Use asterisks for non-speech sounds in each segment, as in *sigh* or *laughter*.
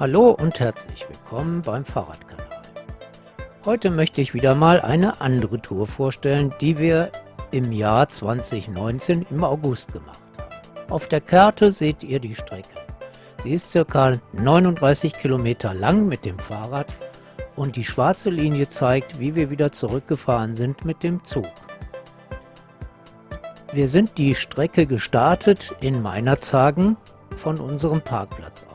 Hallo und herzlich willkommen beim Fahrradkanal. Heute möchte ich wieder mal eine andere Tour vorstellen, die wir im Jahr 2019 im August gemacht haben. Auf der Karte seht ihr die Strecke. Sie ist ca. 39 Kilometer lang mit dem Fahrrad und die schwarze Linie zeigt, wie wir wieder zurückgefahren sind mit dem Zug. Wir sind die Strecke gestartet in Meinerzagen von unserem Parkplatz aus.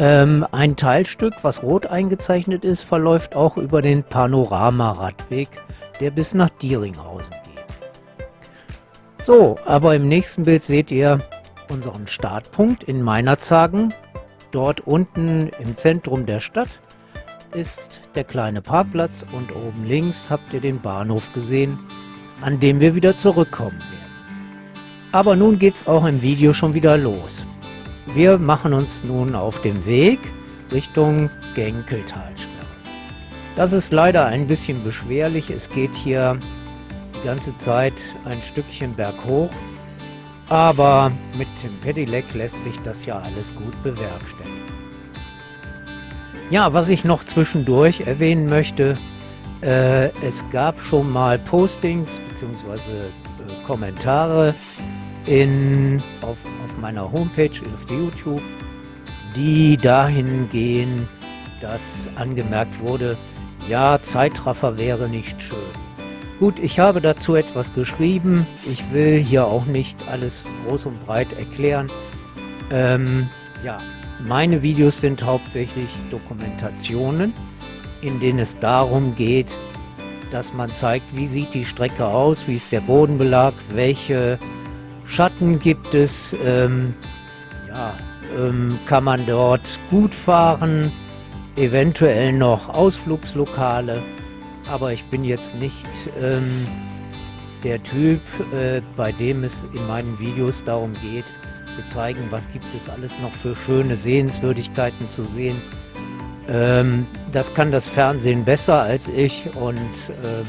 Ähm, ein Teilstück, was rot eingezeichnet ist, verläuft auch über den Panorama-Radweg, der bis nach Dieringhausen geht. So, aber im nächsten Bild seht ihr unseren Startpunkt in Meinerzagen. Dort unten im Zentrum der Stadt ist der kleine Parkplatz und oben links habt ihr den Bahnhof gesehen, an dem wir wieder zurückkommen werden. Aber nun geht es auch im Video schon wieder los. Wir machen uns nun auf den Weg Richtung Genkeltalsperre. Das ist leider ein bisschen beschwerlich. Es geht hier die ganze Zeit ein Stückchen berghoch. Aber mit dem Pedelec lässt sich das ja alles gut bewerkstelligen. Ja, was ich noch zwischendurch erwähnen möchte, äh, es gab schon mal Postings bzw. Äh, Kommentare in, auf, auf meiner Homepage, auf YouTube, die dahin gehen, dass angemerkt wurde, ja, Zeitraffer wäre nicht schön. Gut, ich habe dazu etwas geschrieben. Ich will hier auch nicht alles groß und breit erklären. Ähm, ja, meine Videos sind hauptsächlich Dokumentationen, in denen es darum geht, dass man zeigt, wie sieht die Strecke aus, wie ist der Bodenbelag, welche Schatten gibt es, ähm, ja, ähm, kann man dort gut fahren, eventuell noch Ausflugslokale, aber ich bin jetzt nicht ähm, der Typ, äh, bei dem es in meinen Videos darum geht, zu zeigen, was gibt es alles noch für schöne Sehenswürdigkeiten zu sehen. Ähm, das kann das Fernsehen besser als ich und ähm,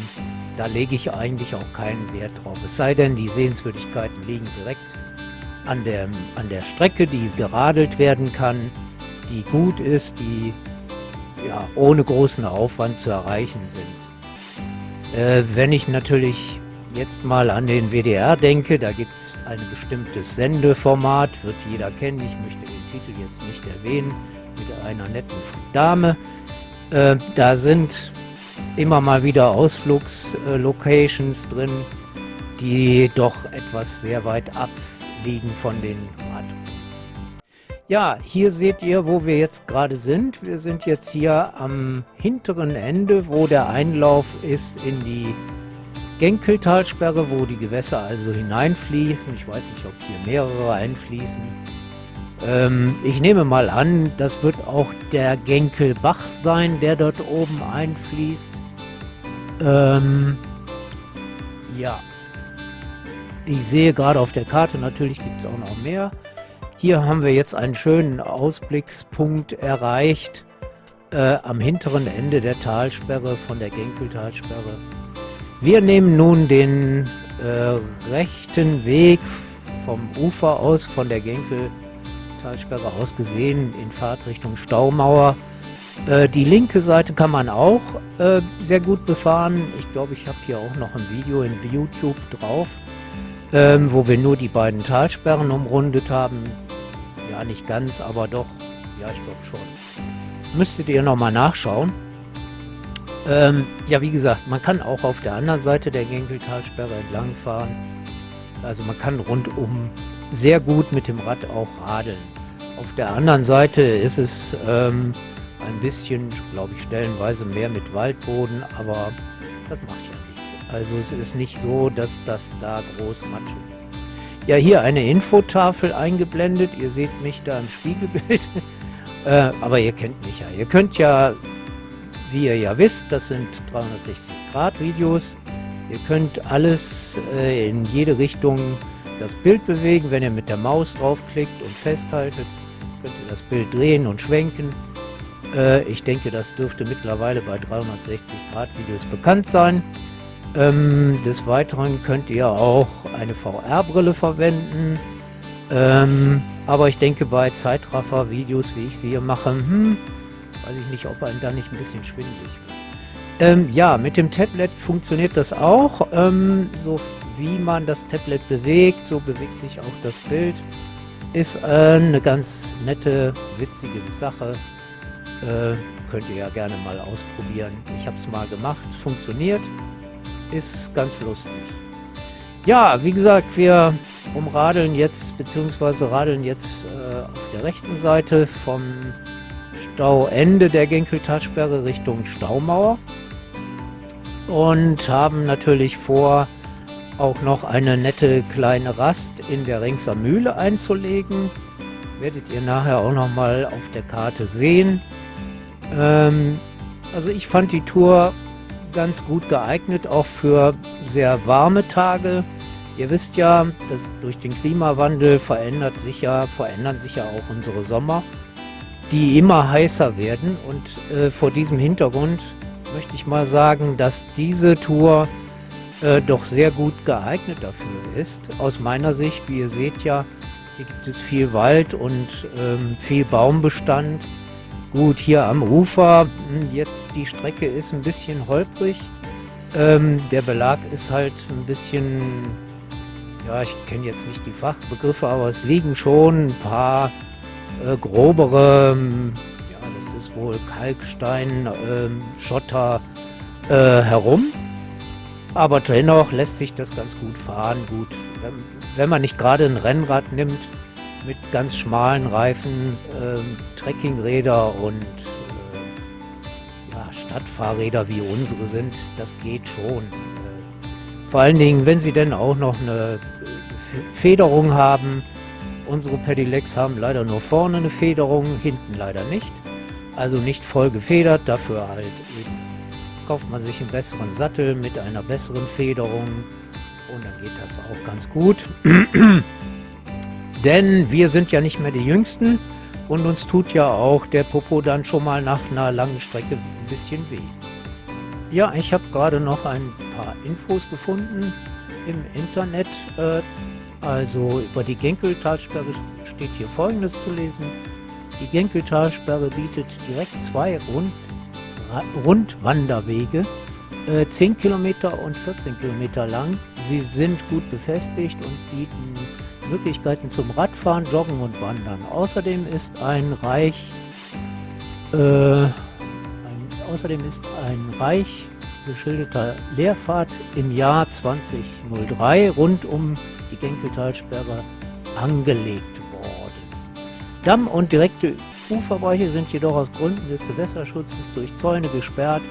da lege ich eigentlich auch keinen Wert drauf. Es sei denn, die Sehenswürdigkeiten liegen direkt an der, an der Strecke, die geradelt werden kann, die gut ist, die ja, ohne großen Aufwand zu erreichen sind. Äh, wenn ich natürlich jetzt mal an den WDR denke, da gibt es ein bestimmtes Sendeformat, wird jeder kennen, ich möchte den Titel jetzt nicht erwähnen, mit einer netten Dame. Äh, da sind immer mal wieder Ausflugslocations äh, drin, die doch etwas sehr weit abliegen von den Radtouren. Ja, hier seht ihr, wo wir jetzt gerade sind. Wir sind jetzt hier am hinteren Ende, wo der Einlauf ist in die Genkeltalsperre, wo die Gewässer also hineinfließen. Ich weiß nicht, ob hier mehrere einfließen. Ähm, ich nehme mal an, das wird auch der Genkelbach sein, der dort oben einfließt. Ähm, ja. Ich sehe gerade auf der Karte, natürlich gibt es auch noch mehr. Hier haben wir jetzt einen schönen Ausblickspunkt erreicht äh, am hinteren Ende der Talsperre von der Genkeltalsperre. Wir nehmen nun den äh, rechten Weg vom Ufer aus, von der Genkeltalsperre aus gesehen, in Fahrtrichtung Staumauer. Äh, die linke Seite kann man auch äh, sehr gut befahren. Ich glaube, ich habe hier auch noch ein Video in YouTube drauf, ähm, wo wir nur die beiden Talsperren umrundet haben. Ja, nicht ganz, aber doch. Ja, ich glaube schon. Müsstet ihr nochmal nachschauen. Ähm, ja, wie gesagt, man kann auch auf der anderen Seite der Genkeltalsperre entlangfahren. Also man kann rundum sehr gut mit dem Rad auch radeln. Auf der anderen Seite ist es ähm, ein bisschen, glaube ich, stellenweise mehr mit Waldboden, aber das macht ja nichts. Also es ist nicht so, dass das da groß Matsch ist. Ja, hier eine Infotafel eingeblendet. Ihr seht mich da im Spiegelbild. *laughs* äh, aber ihr kennt mich ja. Ihr könnt ja wie ihr ja wisst, das sind 360 Grad Videos. Ihr könnt alles äh, in jede Richtung das Bild bewegen. Wenn ihr mit der Maus draufklickt und festhaltet, könnt ihr das Bild drehen und schwenken. Äh, ich denke, das dürfte mittlerweile bei 360 Grad Videos bekannt sein. Ähm, des Weiteren könnt ihr auch eine VR-Brille verwenden. Ähm, aber ich denke, bei Zeitraffer-Videos, wie ich sie hier mache, hm, weiß ich nicht, ob einem da nicht ein bisschen schwindelig wird. Ähm, ja, mit dem Tablet funktioniert das auch. Ähm, so wie man das Tablet bewegt, so bewegt sich auch das Bild. Ist äh, eine ganz nette, witzige Sache. Äh, könnt ihr ja gerne mal ausprobieren. Ich habe es mal gemacht, funktioniert, ist ganz lustig. Ja, wie gesagt, wir umradeln jetzt, beziehungsweise radeln jetzt äh, auf der rechten Seite vom Stauende der Genkeltalsperre Richtung Staumauer und haben natürlich vor, auch noch eine nette kleine Rast in der Ringser Mühle einzulegen. Werdet ihr nachher auch noch mal auf der Karte sehen. Ähm, also ich fand die Tour ganz gut geeignet, auch für sehr warme Tage. Ihr wisst ja, dass durch den Klimawandel verändert sich ja, verändern sich ja auch unsere Sommer, die immer heißer werden. Und äh, vor diesem Hintergrund möchte ich mal sagen, dass diese Tour äh, doch sehr gut geeignet dafür ist. Aus meiner Sicht, wie ihr seht ja, hier gibt es viel Wald und ähm, viel Baumbestand. Gut, hier am Ufer, hm, jetzt die Strecke ist ein bisschen holprig. Ähm, der Belag ist halt ein bisschen, ja, ich kenne jetzt nicht die Fachbegriffe, aber es liegen schon ein paar äh, grobere, hm, ja, das ist wohl Kalkstein, äh, Schotter äh, herum. Aber dennoch lässt sich das ganz gut fahren. Gut, wenn, wenn man nicht gerade ein Rennrad nimmt, mit ganz schmalen Reifen, ähm, Trekkingräder und äh, ja, Stadtfahrräder wie unsere sind, das geht schon. Äh, vor allen Dingen, wenn sie denn auch noch eine äh, Federung haben. Unsere Pedelecs haben leider nur vorne eine Federung, hinten leider nicht. Also nicht voll gefedert, dafür halt eben kauft man sich einen besseren Sattel mit einer besseren Federung und dann geht das auch ganz gut. *clears throat* Denn wir sind ja nicht mehr die Jüngsten und uns tut ja auch der Popo dann schon mal nach einer langen Strecke ein bisschen weh. Ja, ich habe gerade noch ein paar Infos gefunden im Internet. Äh, also über die Genkeltalsperre steht hier folgendes zu lesen. Die Genkeltalsperre bietet direkt zwei Rund Rundwanderwege, äh, 10 Kilometer und 14 Kilometer lang. Sie sind gut befestigt und bieten Möglichkeiten zum Radfahren, Joggen und Wandern. Außerdem ist ein reich, äh, ein, außerdem ist ein reich geschilderter Leerfahrt im Jahr 2003 rund um die Genkeltalsperre angelegt worden. Damm und direkte Uferbereiche sind jedoch aus Gründen des Gewässerschutzes durch Zäune gesperrt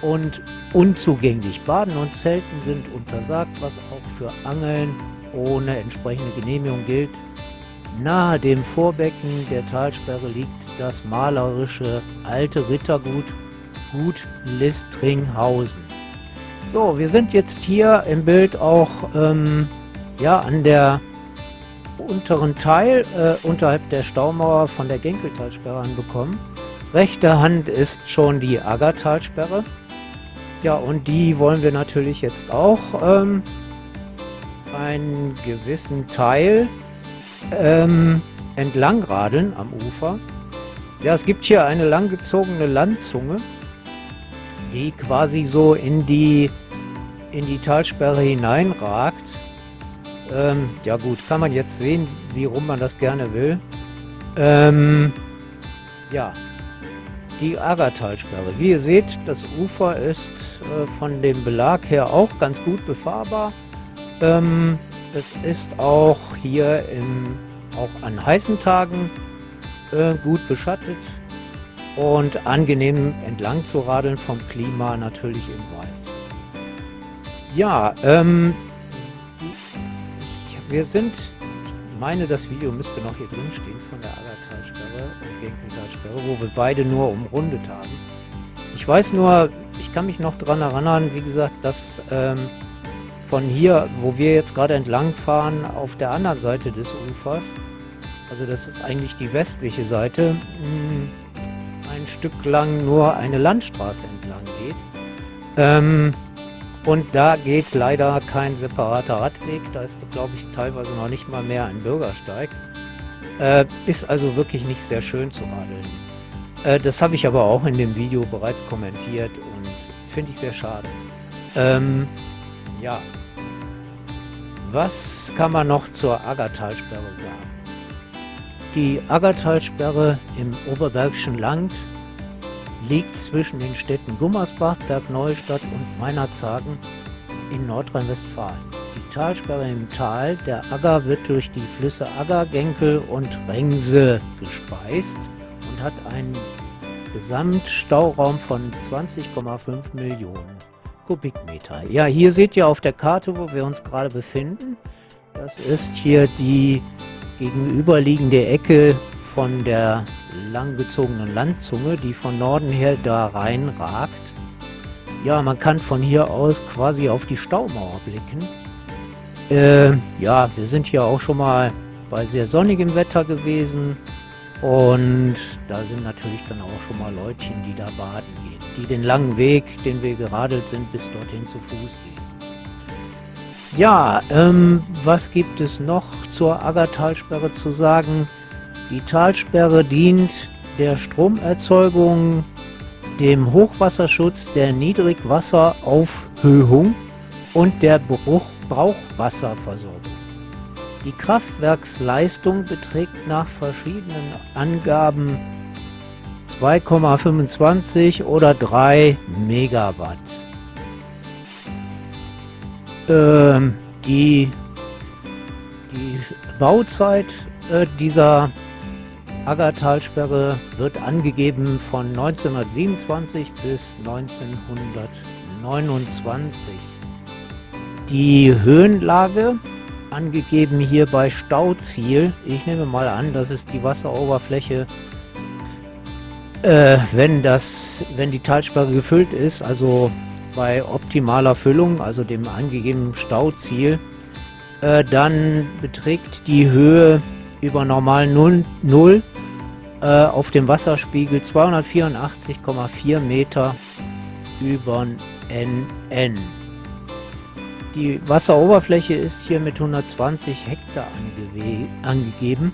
und unzugänglich. Baden und Zelten sind untersagt, was auch für Angeln ohne entsprechende Genehmigung gilt. Nahe dem Vorbecken der Talsperre liegt das malerische alte Rittergut Gut Listringhausen. So, wir sind jetzt hier im Bild auch ähm, ja, an der unteren Teil äh, unterhalb der Staumauer von der Genkeltalsperre anbekommen. Rechte Hand ist schon die Aggertalsperre. Ja, und die wollen wir natürlich jetzt auch ähm, einen gewissen Teil ähm, entlang radeln am Ufer. Ja, es gibt hier eine langgezogene Landzunge, die quasi so in die, in die Talsperre hineinragt. Ähm, ja gut, kann man jetzt sehen, wie rum man das gerne will. Ähm, ja, die Agertalsperre. Wie ihr seht, das Ufer ist äh, von dem Belag her auch ganz gut befahrbar. Ähm, es ist auch hier im, auch an heißen Tagen äh, gut beschattet und angenehm entlang zu radeln vom Klima natürlich im Wald. Ja, ähm, wir sind, ich meine, das Video müsste noch hier drin stehen von der Agertalsperre und Genkeltalsperre, wo wir beide nur umrundet haben. Ich weiß nur, ich kann mich noch daran erinnern, wie gesagt, dass ähm, von hier, wo wir jetzt gerade entlang fahren, auf der anderen Seite des Ufers, also das ist eigentlich die westliche Seite, hm, ein Stück lang nur eine Landstraße entlang geht. Ähm, Und da geht leider kein separater Radweg, da ist, glaube ich, teilweise noch nicht mal mehr ein Bürgersteig. Äh, ist also wirklich nicht sehr schön zu radeln. Äh, das habe ich aber auch in dem Video bereits kommentiert und finde ich sehr schade. Ähm, ja. Was kann man noch zur Aggertalsperre sagen? Die Aggertalsperre im Oberbergischen Land liegt zwischen den Städten Gummersbach, Bergneustadt und Meinerzhagen in Nordrhein-Westfalen. Die Talsperre im Tal der Agger wird durch die Flüsse Agger, Genkel und Rengse gespeist und hat einen Gesamtstauraum von 20,5 Millionen Kubikmeter. Ja, hier seht ihr auf der Karte, wo wir uns gerade befinden. Das ist hier die gegenüberliegende Ecke von der langgezogenen Landzunge, die von Norden her da reinragt. Ja, man kann von hier aus quasi auf die Staumauer blicken. Äh, ja, wir sind hier auch schon mal bei sehr sonnigem Wetter gewesen. Und da sind natürlich dann auch schon mal Leutchen, die da baden gehen, die den langen Weg, den wir geradelt sind, bis dorthin zu Fuß gehen. Ja, ähm, was gibt es noch zur Aggertalsperre zu sagen? Die Talsperre dient der Stromerzeugung, dem Hochwasserschutz, der Niedrigwasseraufhöhung und der Bruch Brauchwasserversorgung. Die Kraftwerksleistung beträgt nach verschiedenen Angaben 2,25 oder 3 Megawatt. Ähm, die, die Bauzeit äh, dieser Aggertalsperre wird angegeben von 1927 bis 1929. Die Höhenlage angegeben hier bei Stauziel. Ich nehme mal an, das ist die Wasseroberfläche, äh, wenn, das, wenn die Talsperre gefüllt ist, also bei optimaler Füllung, also dem angegebenen Stauziel, äh, dann beträgt die Höhe über normal 0, 0 äh, auf dem Wasserspiegel 284,4 Meter über NN. Die Wasseroberfläche ist hier mit 120 Hektar angegeben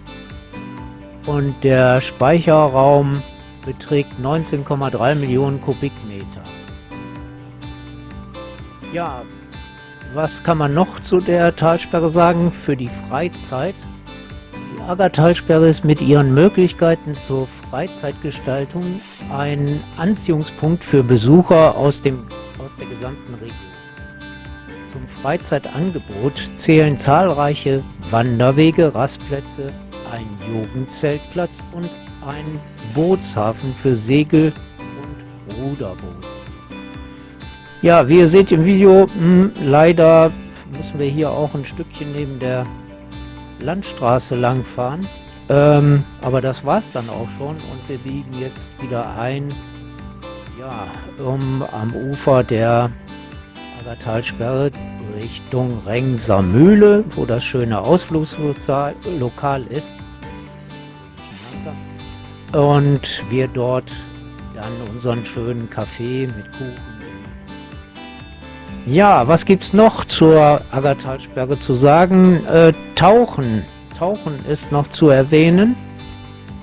und der Speicherraum beträgt 19,3 Millionen Kubikmeter. Ja, was kann man noch zu der Talsperre sagen für die Freizeit? Aggertalsperre ist mit ihren Möglichkeiten zur Freizeitgestaltung ein Anziehungspunkt für Besucher aus, dem, aus der gesamten Region. Zum Freizeitangebot zählen zahlreiche Wanderwege, Rastplätze, ein Jugendzeltplatz und ein Bootshafen für Segel- und Ruderboote. Ja, wie ihr seht im Video, mh, hm, leider müssen wir hier auch ein Stückchen neben der Landstraße lang fahren. Ähm, aber das war es dann auch schon und wir biegen jetzt wieder ein, ja, um am Ufer der Aggertalsperre Richtung Rengser Mühle, wo das schöne Ausflugslokal ist. Und wir dort dann unseren schönen Kaffee mit Kuchen ja, was gibt's noch zur Aggertalsperre zu sagen? Äh, Tauchen. Tauchen ist noch zu erwähnen.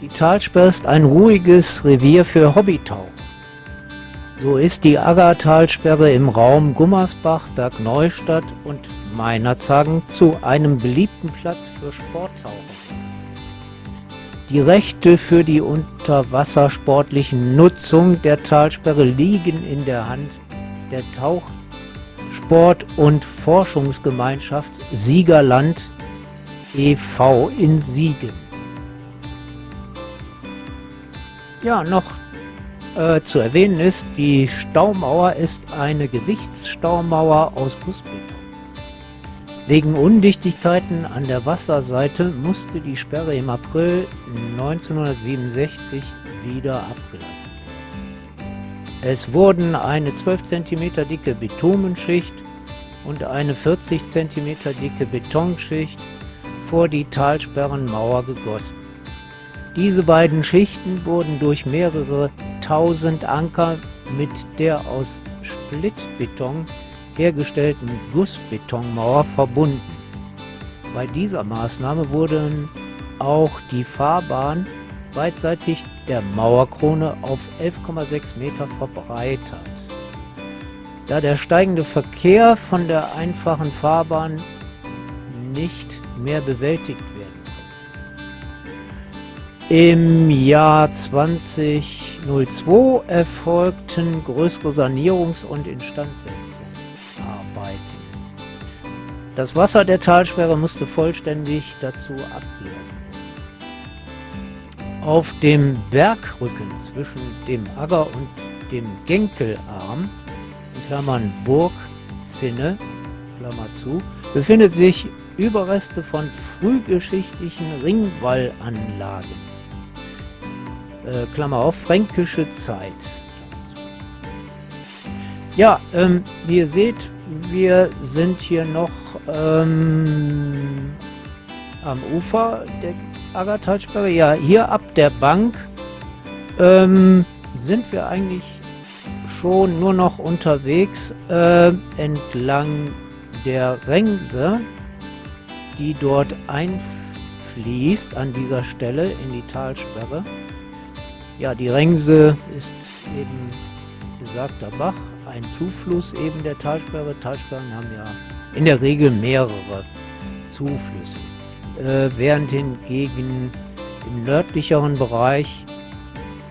Die Talsperre ist ein ruhiges Revier für Hobbytauchen. So ist die Aggertalsperre im Raum Gummersbach, Bergneustadt und Meinerzhagen zu einem beliebten Platz für Sporttauchen. Die Rechte für die unterwassersportlichen Nutzung der Talsperre liegen in der Hand der Tauch Sport- und Forschungsgemeinschaft Siegerland e.V. in Siegen. Ja, noch äh, zu erwähnen ist, die Staumauer ist eine Gewichtsstaumauer aus Gussbeton. Wegen Undichtigkeiten an der Wasserseite musste die Sperre im April 1967 wieder abgelassen es wurden eine 12 cm dicke Bitumenschicht und eine 40 cm dicke Betonschicht vor die Talsperrenmauer gegossen. Diese beiden Schichten wurden durch mehrere tausend Anker mit der aus Splittbeton hergestellten Gussbetonmauer verbunden. Bei dieser Maßnahme wurden auch die Fahrbahn beidseitig der Mauerkrone auf 11,6 Meter verbreitert. Da der steigende Verkehr von der einfachen Fahrbahn nicht mehr bewältigt werden konnte. Im Jahr 2002 erfolgten größere Sanierungs- und Instandsetzungsarbeiten. Das Wasser der Talsperre musste vollständig dazu werden. Auf dem Bergrücken zwischen dem Agger und dem Genkelarm, in Klammern Burgzinne, Klammer zu, befindet sich Überreste von frühgeschichtlichen Ringwallanlagen. Äh, Klammer auf, fränkische Zeit. Ja, ähm, wie ihr seht, wir sind hier noch ähm, am Ufer der Aggertalsperre. Ja, hier ab der Bank ähm, sind wir eigentlich schon nur noch unterwegs äh, entlang der Rengse, die dort einfließt an dieser Stelle in die Talsperre. Ja, die Rengse ist eben besagter Bach, ein Zufluss eben der Talsperre. Talsperren haben ja in der Regel mehrere Zuflüsse, äh, während hingegen im nördlicheren Bereich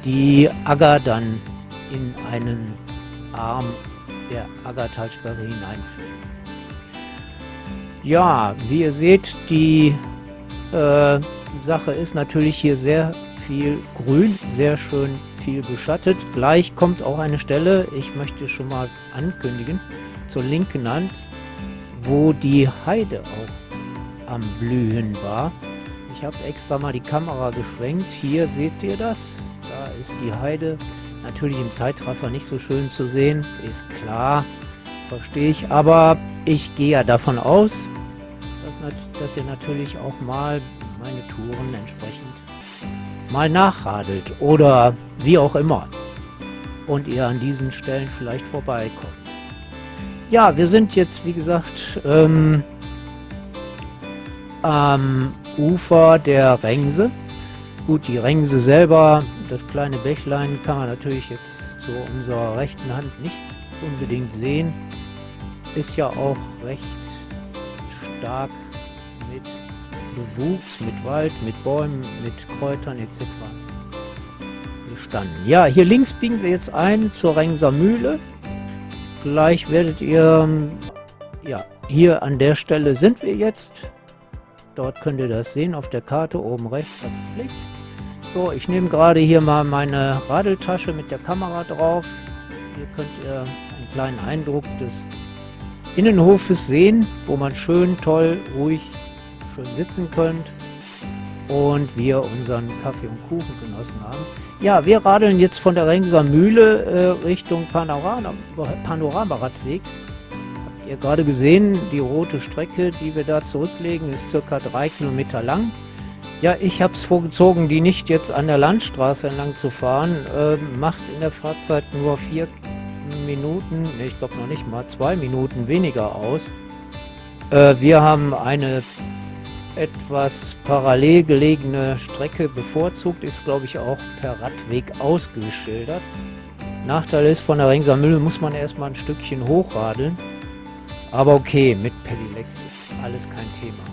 die Agger dann in einen Arm der Aggertalsperre hineinfließt. Ja, wie ihr seht, die äh, Sache ist natürlich hier sehr viel grün, sehr schön viel beschattet. Gleich kommt auch eine Stelle, ich möchte schon mal ankündigen, zur linken Hand, wo die Heide auch am Blühen war. Ich habe extra mal die Kamera geschwenkt. Hier seht ihr das. Da ist die Heide. Natürlich im Zeitraffer nicht so schön zu sehen, ist klar, verstehe ich. Aber ich gehe ja davon aus, dass, dass ihr natürlich auch mal meine Touren entsprechend mal nachradelt oder wie auch immer und ihr an diesen Stellen vielleicht vorbeikommt. Ja, wir sind jetzt, wie gesagt, ähm, am Ufer der Rengse. Gut, die Rengse selber, das kleine Bächlein, kann man natürlich jetzt zu unserer rechten Hand nicht unbedingt sehen. Ist ja auch recht stark mit Bewuchs, mit Wald, mit Bäumen, mit Kräutern etc. bestanden. Ja, hier links biegen wir jetzt ein zur Rengser Mühle. Gleich werdet ihr, ja, hier an der Stelle sind wir jetzt. Dort könnt ihr das sehen auf der Karte, oben rechts als Blick. So, ich nehme gerade hier mal meine Radeltasche mit der Kamera drauf. Hier könnt ihr einen kleinen Eindruck des Innenhofes sehen, wo man schön, toll, ruhig schön sitzen könnt und wir unseren Kaffee und Kuchen genossen haben. Ja, wir radeln jetzt von der Rengser Mühle äh, Richtung Panorama, Panoramaradweg. Habt ihr gerade gesehen, die rote Strecke, die wir da zurücklegen, ist circa drei Kilometer lang. Ja, ich habe es vorgezogen, die nicht jetzt an der Landstraße entlang zu fahren. Äh, macht in der Fahrzeit nur vier Minuten, ich glaube noch nicht mal zwei Minuten weniger aus. Äh, wir haben eine etwas parallel gelegene Strecke bevorzugt, ist glaube ich auch per Radweg ausgeschildert. Nachteil ist, von der Ringser Mühle muss man erstmal ein Stückchen hochradeln. Aber okay, mit Pedelecs alles kein Thema.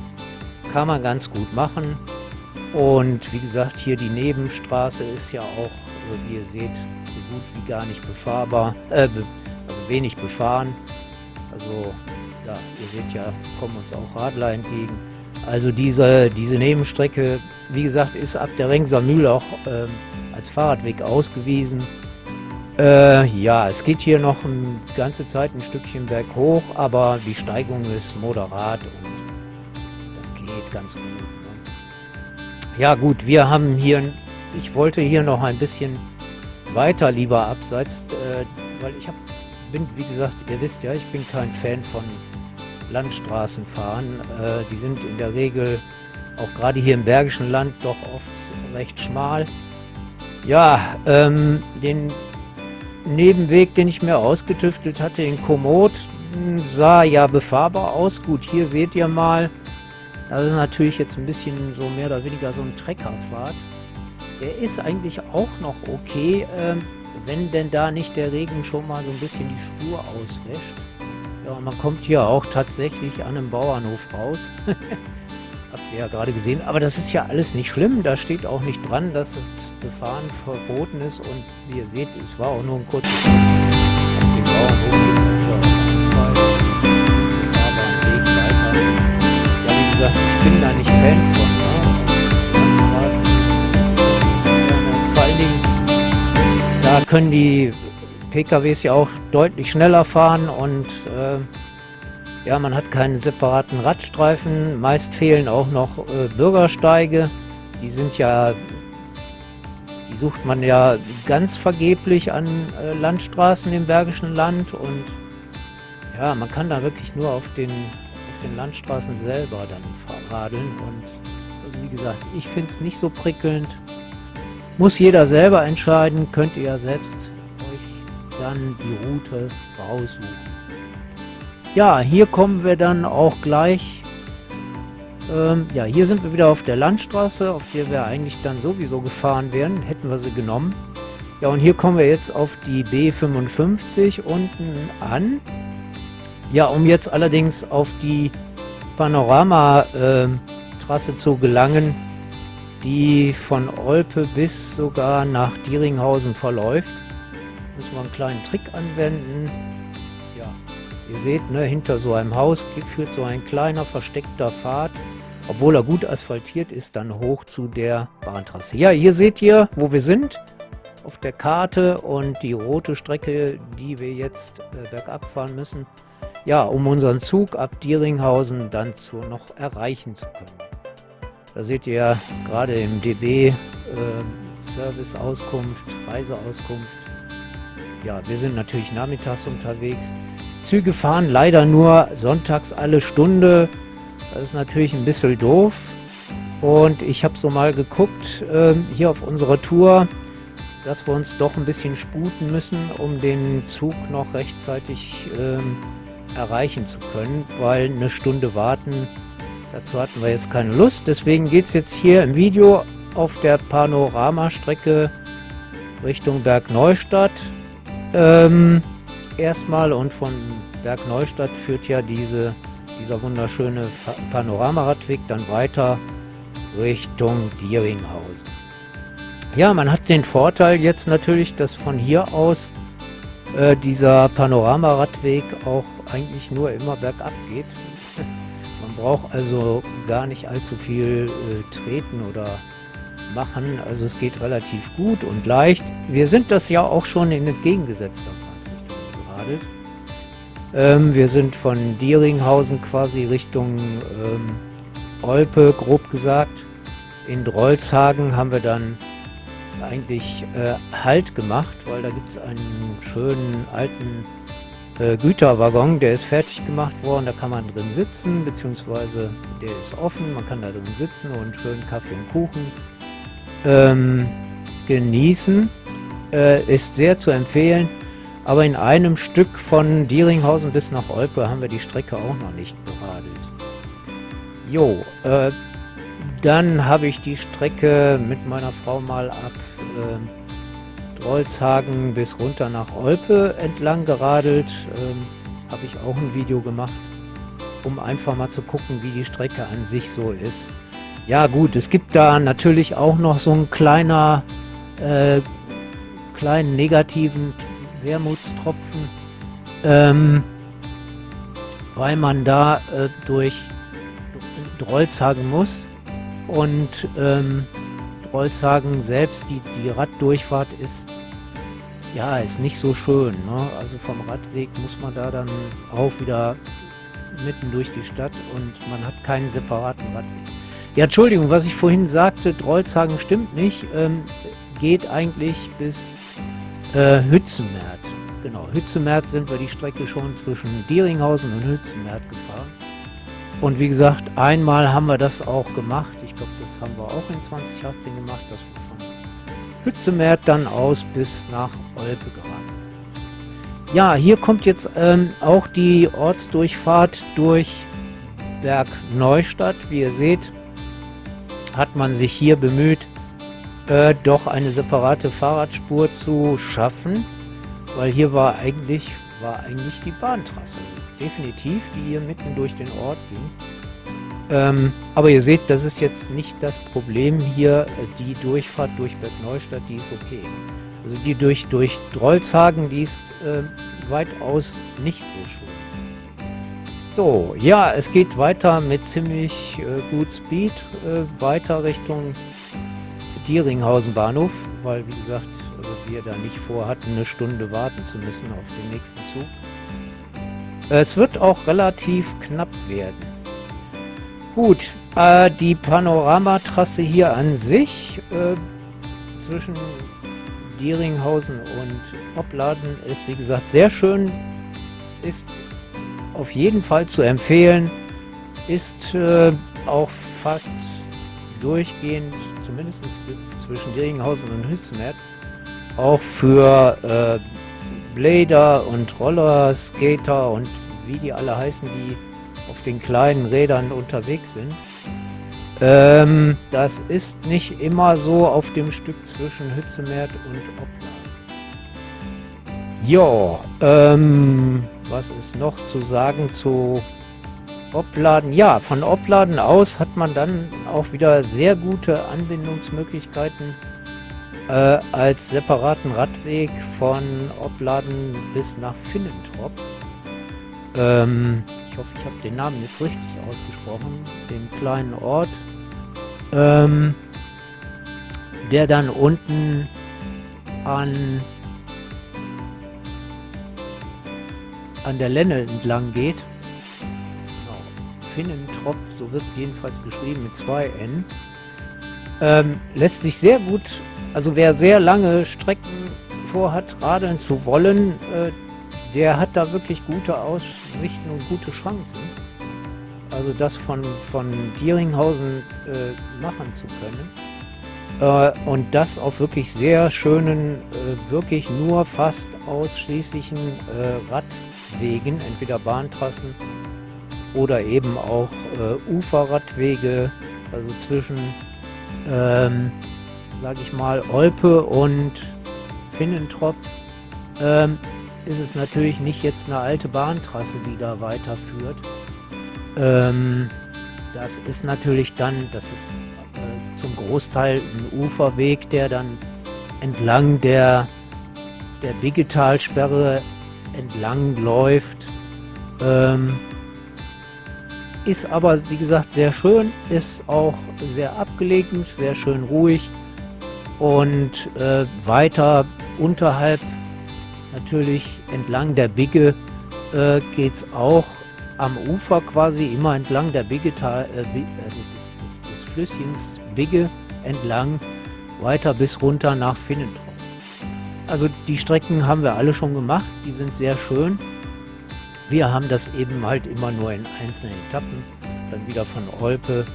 Kann man ganz gut machen. Und wie gesagt, hier die Nebenstraße ist ja auch, wie ihr seht, so gut wie gar nicht befahrbar, äh, also wenig befahren. Also ja, ihr seht ja, kommen uns auch Radler entgegen. Also diese, diese Nebenstrecke, wie gesagt, ist ab der Rengser Mühle auch ähm, als Fahrradweg ausgewiesen. Äh, ja, es geht hier noch eine ganze Zeit ein Stückchen berghoch, aber die Steigung ist moderat und das geht ganz gut. Ne? Ja gut, wir haben hier, ich wollte hier noch ein bisschen weiter lieber abseits, äh, weil ich hab, bin, wie gesagt, ihr wisst ja, ich bin kein Fan von Landstraßen fahren. Äh, die sind in der Regel auch gerade hier im Bergischen Land doch oft recht schmal. Ja, ähm, den Nebenweg, den ich mir ausgetüftelt hatte in Komoot, sah ja befahrbar aus. Gut, hier seht ihr mal, das ist natürlich jetzt ein bisschen so mehr oder weniger so ein Treckerfahrt. Der ist eigentlich auch noch okay, äh, wenn denn da nicht der Regen schon mal so ein bisschen die Spur auswäscht. Ja, man kommt hier auch tatsächlich an einem Bauernhof raus. *laughs* Habt ihr ja gerade gesehen. Aber das ist ja alles nicht schlimm. Da steht auch nicht dran, dass das Befahren verboten ist. Und wie ihr seht, es war auch nur ein kurzes dem Bauernhof es Asphalt. Ich bin da nicht Fan von. Ne? Vor allen Dingen, da können die PKWs ja auch deutlich schneller fahren und äh, ja, man hat keinen separaten Radstreifen. Meist fehlen auch noch äh, Bürgersteige. Die sind ja, die sucht man ja ganz vergeblich an äh, Landstraßen im Bergischen Land und ja, man kann da wirklich nur auf den, auf den Landstraßen selber dann radeln und also wie gesagt, ich finde es nicht so prickelnd. Muss jeder selber entscheiden, könnt ihr ja selbst dann die Route raussuchen. Ja, hier kommen wir dann auch gleich. Ähm, ja, hier sind wir wieder auf der Landstraße, auf der wir eigentlich dann sowieso gefahren wären, hätten wir sie genommen. Ja, und hier kommen wir jetzt auf die B55 unten an. Ja, um jetzt allerdings auf die Panoramatrasse zu gelangen, die von Olpe bis sogar nach Dieringhausen verläuft müssen wir einen kleinen Trick anwenden. Ja, ihr seht, ne, hinter so einem Haus führt so ein kleiner versteckter Pfad, obwohl er gut asphaltiert ist, dann hoch zu der Bahntrasse. Ja, hier seht ihr, wo wir sind auf der Karte und die rote Strecke, die wir jetzt äh, bergab fahren müssen. Ja, um unseren Zug ab Dieringhausen dann zu noch erreichen zu können. Da seht ihr ja gerade im DB äh, Service-Auskunft, Reiseauskunft, ja, wir sind natürlich nachmittags unterwegs. Züge fahren leider nur sonntags alle Stunde. Das ist natürlich ein bisschen doof. Und ich habe so mal geguckt, äh, hier auf unserer Tour, dass wir uns doch ein bisschen sputen müssen, um den Zug noch rechtzeitig äh, erreichen zu können, weil eine Stunde warten, dazu hatten wir jetzt keine Lust. Deswegen geht es jetzt hier im Video auf der Panoramastrecke Richtung Bergneustadt ähm, erstmal und von Bergneustadt führt ja diese, dieser wunderschöne Panoramaradweg dann weiter Richtung Dieringhausen. Ja, man hat den Vorteil jetzt natürlich, dass von hier aus äh, dieser Panoramaradweg auch eigentlich nur immer bergab geht. *laughs* Man braucht also gar nicht allzu viel äh, treten oder machen. Also es geht relativ gut und leicht. Wir sind das ja auch schon in entgegengesetzter Fahrtrichtung geradelt. Ähm, wir sind von Dieringhausen quasi Richtung ähm, Olpe, grob gesagt. In Drolzhagen haben wir dann eigentlich äh, Halt gemacht, weil da gibt es einen schönen alten äh, Güterwaggon, der ist fertig gemacht worden, da kann man drin sitzen, beziehungsweise der ist offen, man kann da drin sitzen und schönen Kaffee und Kuchen ähm, genießen. Äh, ist sehr zu empfehlen. Aber in einem Stück von Dieringhausen bis nach Olpe haben wir die Strecke auch noch nicht beradelt. Jo, äh, dann habe ich die Strecke mit meiner Frau mal ab äh, Drolzhagen bis runter nach Olpe entlang geradelt. Ähm, habe ich auch ein Video gemacht, um einfach mal zu gucken, wie die Strecke an sich so ist. Ja gut, es gibt da natürlich auch noch so einen kleiner, äh, kleinen negativen Wermutstropfen, ähm, weil man da äh, durch Drolzhagen muss und ähm, Drolzhagen selbst, die, die Raddurchfahrt ist ja, ist nicht so schön. Ne? Also vom Radweg muss man da dann auch wieder mitten durch die Stadt und man hat keinen separaten Radweg. Ja, Entschuldigung, was ich vorhin sagte, Drolzhagen stimmt nicht. Ähm, geht eigentlich bis äh, Hützenmärt. Genau, Hützenmärt sind wir die Strecke schon zwischen Dieringhausen und Hützenmärt gefahren. Und wie gesagt, einmal haben wir das auch gemacht. Ich glaube, das haben wir auch in 2018 gemacht, dass wir von Hützenmärt dann aus bis nach Olpe geradelt sind. ja, hier kommt jetzt ähm, auch die Ortsdurchfahrt durch Berg Neustadt. Wie ihr seht, hat man sich hier bemüht, äh, doch eine separate Fahrradspur zu schaffen, weil hier war eigentlich, war eigentlich die Bahntrasse, definitiv, die hier mitten durch den Ort ging. Ähm, aber ihr seht, das ist jetzt nicht das Problem hier, die Durchfahrt durch Berg Neustadt, die ist okay. Also die durch, durch Drolzhagen, die ist äh, weitaus nicht so schön. So, ja, es geht weiter mit ziemlich äh, gut Speed, äh, weiter Richtung Dieringhausen Bahnhof, weil wie gesagt, äh, wir da nicht vorhatten, eine Stunde warten zu müssen auf den nächsten Zug. Es wird auch relativ knapp werden. Gut, äh, die Panoramatrasse hier an sich äh, zwischen Dieringhausen und Opladen ist wie gesagt sehr schön, ist auf jeden Fall zu empfehlen. Ist äh, auch fast durchgehend, zumindest zwischen Deringhausen und Hützenert, auch für äh, Blader und Rollerskater und wie die alle heißen, die auf den kleinen Rädern unterwegs sind. Ähm, das ist nicht immer so auf dem Stück zwischen Hützemert und Opladen. Ja, ähm, was ist noch zu sagen zu Opladen? Ja, von Opladen aus hat man dann auch wieder sehr gute Anbindungsmöglichkeiten äh, als separaten Radweg von Opladen bis nach Finnentrop. Ähm, ich hoffe, ich habe den Namen jetzt richtig ausgesprochen, den kleinen Ort, ähm, der dann unten an an der Lenne entlang geht. Genau. Finnentrop, so wird es jedenfalls geschrieben mit zwei N. Ähm, lässt sich sehr gut, also wer sehr lange Strecken vorhat, radeln zu wollen, äh, der hat da wirklich gute Aussichten und gute Chancen. Also das von, von Dieringhausen äh, machen zu können. Äh, und das auf wirklich sehr schönen, äh, wirklich nur fast ausschließlichen äh, Rad Wegen, entweder Bahntrassen oder eben auch äh, Uferradwege, also zwischen, ähm, sage ich mal, Olpe und Finnentrop, ähm, ist es natürlich nicht jetzt eine alte Bahntrasse, die da weiterführt. Ähm, das ist natürlich dann, das ist äh, zum Großteil ein Uferweg, der dann entlang der, der Biggetalsperre entlang läuft. Ähm, ist aber, wie gesagt, sehr schön, ist auch sehr abgelegen, sehr schön ruhig und äh, weiter unterhalb, natürlich entlang der Bigge, äh, geht es auch am Ufer quasi immer entlang der Bigge, äh, also des, des, des Flüsschens Bigge entlang, weiter bis runter nach Finnentrop. Also die Strecken haben wir alle schon gemacht, die sind sehr schön. Wir haben das eben halt immer nur in einzelnen Etappen, dann wieder von Olpe,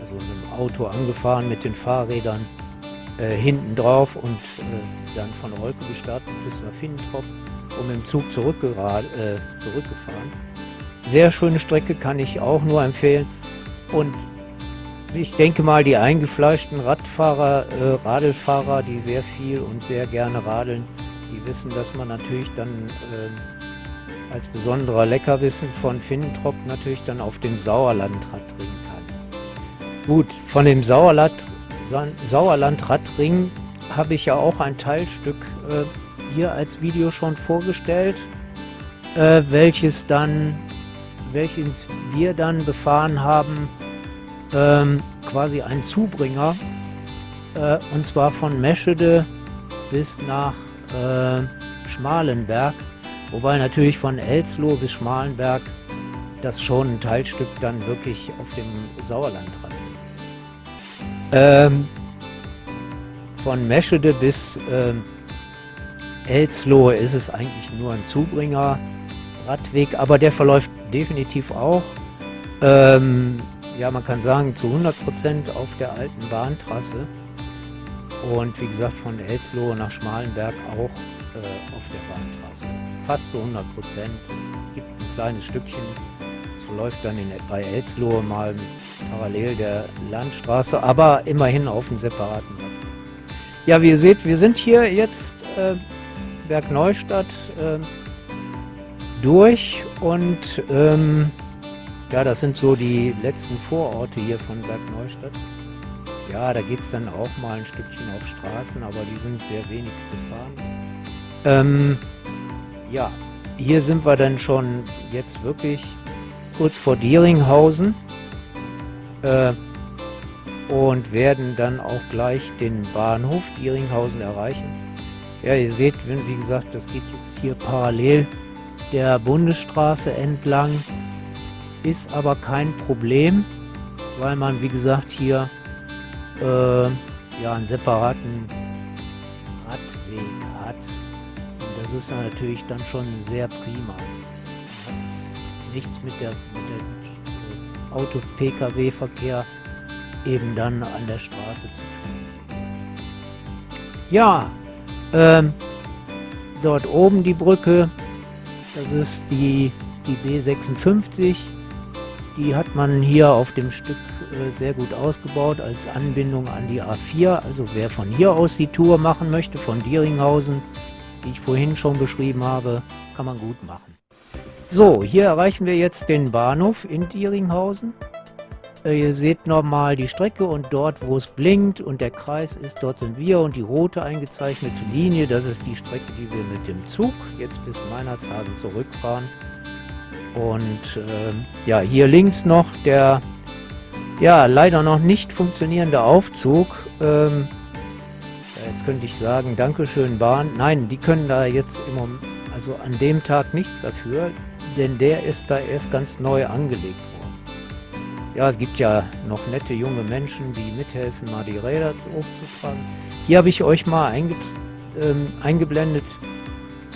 also mit dem Auto angefahren mit den Fahrrädern äh, hinten drauf und äh, dann von Olpe gestartet bis nach Finnentrop und mit dem Zug zurückgerad, äh, zurückgefahren. Sehr schöne Strecke, kann ich auch nur empfehlen. Und ich denke mal, die eingefleischten Radfahrer, äh, Radlfahrer, die sehr viel und sehr gerne radeln, die wissen, dass man natürlich dann äh, als besonderer Leckerwissen von Finnentrop natürlich dann auf dem Sauerlandrad drehen kann. Gut, von dem Sauerland, Sauerlandradring habe ich ja auch ein Teilstück äh, hier als Video schon vorgestellt, äh, welches dann, welches wir dann befahren haben, ähm, quasi ein Zubringer, äh, und zwar von Meschede bis nach äh, Schmalenberg, wobei natürlich von Elsloh bis Schmalenberg das schon ein Teilstück dann wirklich auf dem Sauerland dran ähm, von Meschede bis ähm, Elslohe ist es eigentlich nur ein Zubringer Radweg, aber der verläuft definitiv auch. Ähm, ja, man kann sagen, zu 100% auf der alten Bahntrasse. Und wie gesagt, von Elslohe nach Schmalenberg auch äh, auf der Bahntrasse. Fast zu 100 Prozent. Es gibt ein kleines Stückchen, es verläuft dann in, bei Elslohe mal parallel der Landstraße, aber immerhin auf einem separaten Weg. Ja, wie ihr seht, wir sind hier jetzt äh, Berg Neustadt äh, durch und ähm, ja, das sind so die letzten Vororte hier von Berg Neustadt. Ja, da geht es dann auch mal ein Stückchen auf Straßen, aber die sind sehr wenig gefahren. Ähm, ja, hier sind wir dann schon jetzt wirklich kurz vor Dieringhausen äh, und werden dann auch gleich den Bahnhof Dieringhausen erreichen. Ja, ihr seht, wie gesagt, das geht jetzt hier parallel der Bundesstraße entlang. Ist aber kein Problem, weil man, wie gesagt, hier äh, ja, einen separaten Radweg hat. Und das ist natürlich dann schon sehr prima. Nichts mit der, mit der Auto-Pkw-Verkehr eben dann an der Straße zu tun. Ja, ähm, dort oben die Brücke, das ist die, die B56. Die hat man hier auf dem Stück äh, sehr gut ausgebaut als Anbindung an die A4. Also wer von hier aus die Tour machen möchte, von Dieringhausen, die ich vorhin schon beschrieben habe, kann man gut machen. So, hier erreichen wir jetzt den Bahnhof in Dieringhausen. Äh, ihr seht nochmal die Strecke und dort, wo es blinkt und der Kreis ist, dort sind wir und die rote eingezeichnete Linie, das ist die Strecke, die wir mit dem Zug jetzt bis Meinerzhagen zurückfahren. Und äh, ja, hier links noch der ja, leider noch nicht funktionierende Aufzug. Ähm, jetzt könnte ich sagen, Dankeschön Bahn. Nein, die können da jetzt im Moment, also an dem Tag nichts dafür, denn der ist da erst ganz neu angelegt worden. Ja, es gibt ja noch nette junge Menschen, die mithelfen, mal die Räder hochzutragen. Hier habe ich euch mal einge ähm, eingeblendet,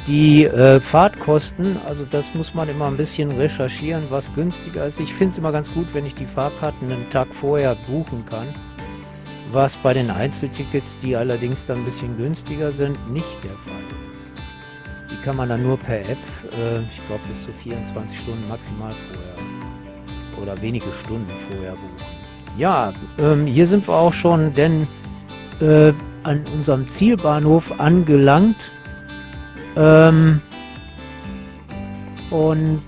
die äh, Fahrtkosten, also das muss man immer ein bisschen recherchieren, was günstiger ist. Ich finde es immer ganz gut, wenn ich die Fahrkarten einen Tag vorher buchen kann. Was bei den Einzeltickets, die allerdings dann ein bisschen günstiger sind, nicht der Fall ist. Die kann man dann nur per App, äh, ich glaube bis zu 24 Stunden maximal vorher oder wenige Stunden vorher buchen. Ja, ähm, hier sind wir auch schon denn äh, an unserem Zielbahnhof angelangt. Ähm, und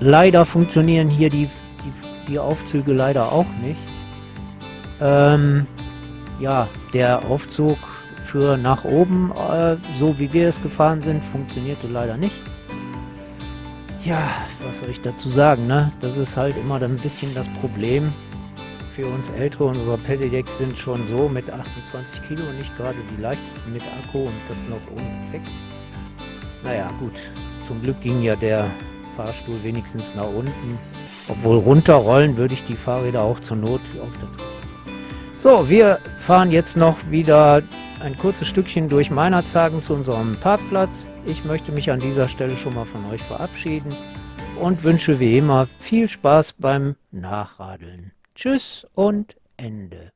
leider funktionieren hier die, die, die Aufzüge leider auch nicht. Ähm, ja, der Aufzug für nach oben, äh, so wie wir es gefahren sind, funktionierte leider nicht. Ja, was soll ich dazu sagen, ne? Das ist halt immer dann ein bisschen das Problem für uns Ältere. Unsere Pedidecks sind schon so mit 28 Kilo nicht gerade die leichtesten mit Akku und das noch ohne Gepäck. Naja, gut. Zum Glück ging ja der Fahrstuhl wenigstens nach unten. Obwohl runterrollen würde ich die Fahrräder auch zur Not auf der. So, wir fahren jetzt noch wieder ein kurzes Stückchen durch Meinerzhagen zu unserem Parkplatz. Ich möchte mich an dieser Stelle schon mal von euch verabschieden und wünsche wie immer viel Spaß beim Nachradeln. Tschüss und Ende.